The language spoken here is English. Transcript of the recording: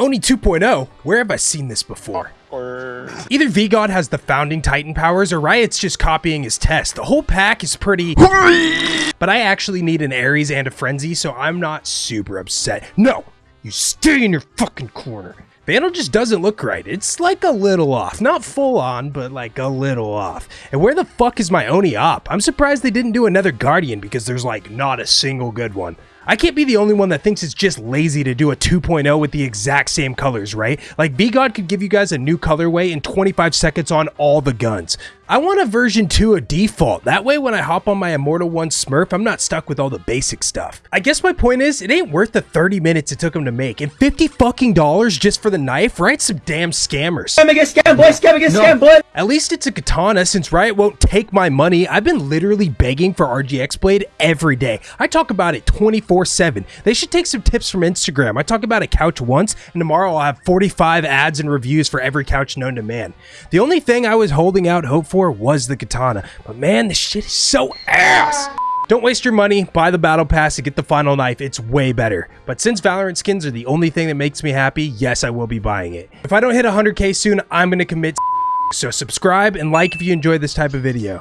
Oni 2.0? Where have I seen this before? Or Either V-God has the founding Titan powers or Riot's just copying his test. The whole pack is pretty... But I actually need an Ares and a Frenzy, so I'm not super upset. No! You stay in your fucking corner. Vandal just doesn't look right. It's like a little off. Not full on, but like a little off. And where the fuck is my Oni op? I'm surprised they didn't do another Guardian because there's like not a single good one. I can't be the only one that thinks it's just lazy to do a 2.0 with the exact same colors, right? Like V-God could give you guys a new colorway in 25 seconds on all the guns. I want a version 2 of default. That way when I hop on my Immortal 1 Smurf, I'm not stuck with all the basic stuff. I guess my point is, it ain't worth the 30 minutes it took them to make. And 50 fucking dollars just for the knife, right? Some damn scammers. Scam against scam, boy. Scam against scam, boy. At least it's a katana since Riot won't take my money. I've been literally begging for RGX Blade every day. I talk about it 24-7. They should take some tips from Instagram. I talk about a couch once, and tomorrow I'll have 45 ads and reviews for every couch known to man. The only thing I was holding out hope for was the katana. But man, this shit is so ass! Don't waste your money, buy the battle pass and get the final knife, it's way better. But since Valorant skins are the only thing that makes me happy, yes, I will be buying it. If I don't hit 100k soon, I'm gonna commit so subscribe and like if you enjoy this type of video.